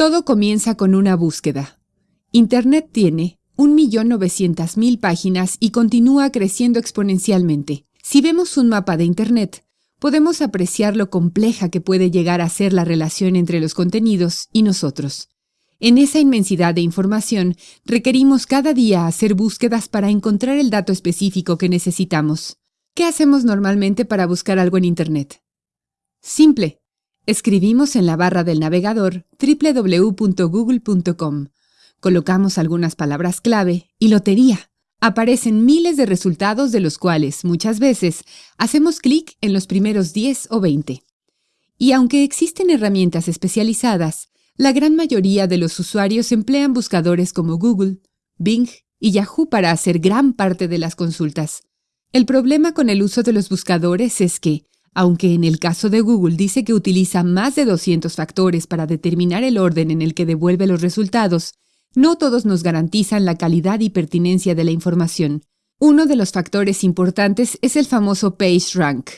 Todo comienza con una búsqueda. Internet tiene 1.900.000 páginas y continúa creciendo exponencialmente. Si vemos un mapa de Internet, podemos apreciar lo compleja que puede llegar a ser la relación entre los contenidos y nosotros. En esa inmensidad de información, requerimos cada día hacer búsquedas para encontrar el dato específico que necesitamos. ¿Qué hacemos normalmente para buscar algo en Internet? Simple. Escribimos en la barra del navegador www.google.com. Colocamos algunas palabras clave y lotería. Aparecen miles de resultados de los cuales, muchas veces, hacemos clic en los primeros 10 o 20. Y aunque existen herramientas especializadas, la gran mayoría de los usuarios emplean buscadores como Google, Bing y Yahoo para hacer gran parte de las consultas. El problema con el uso de los buscadores es que, aunque en el caso de Google dice que utiliza más de 200 factores para determinar el orden en el que devuelve los resultados, no todos nos garantizan la calidad y pertinencia de la información. Uno de los factores importantes es el famoso PageRank,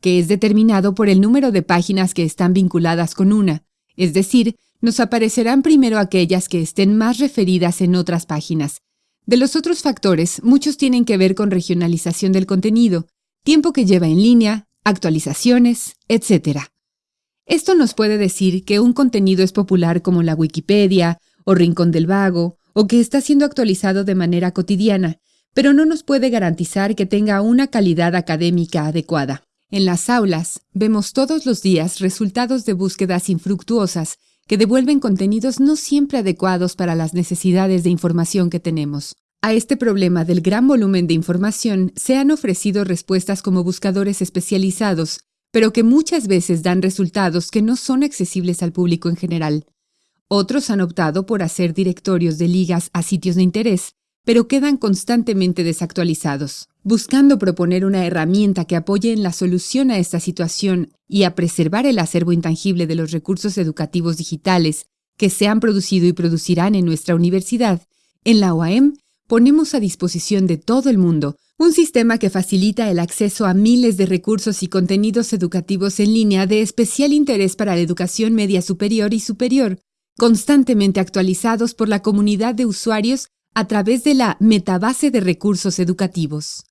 que es determinado por el número de páginas que están vinculadas con una, es decir, nos aparecerán primero aquellas que estén más referidas en otras páginas. De los otros factores, muchos tienen que ver con regionalización del contenido, tiempo que lleva en línea, actualizaciones, etc. Esto nos puede decir que un contenido es popular como la Wikipedia o Rincón del Vago, o que está siendo actualizado de manera cotidiana, pero no nos puede garantizar que tenga una calidad académica adecuada. En las aulas vemos todos los días resultados de búsquedas infructuosas que devuelven contenidos no siempre adecuados para las necesidades de información que tenemos. A este problema del gran volumen de información se han ofrecido respuestas como buscadores especializados, pero que muchas veces dan resultados que no son accesibles al público en general. Otros han optado por hacer directorios de ligas a sitios de interés, pero quedan constantemente desactualizados. Buscando proponer una herramienta que apoye en la solución a esta situación y a preservar el acervo intangible de los recursos educativos digitales que se han producido y producirán en nuestra universidad, en la OAM ponemos a disposición de todo el mundo un sistema que facilita el acceso a miles de recursos y contenidos educativos en línea de especial interés para la educación media superior y superior, constantemente actualizados por la comunidad de usuarios a través de la metabase de recursos educativos.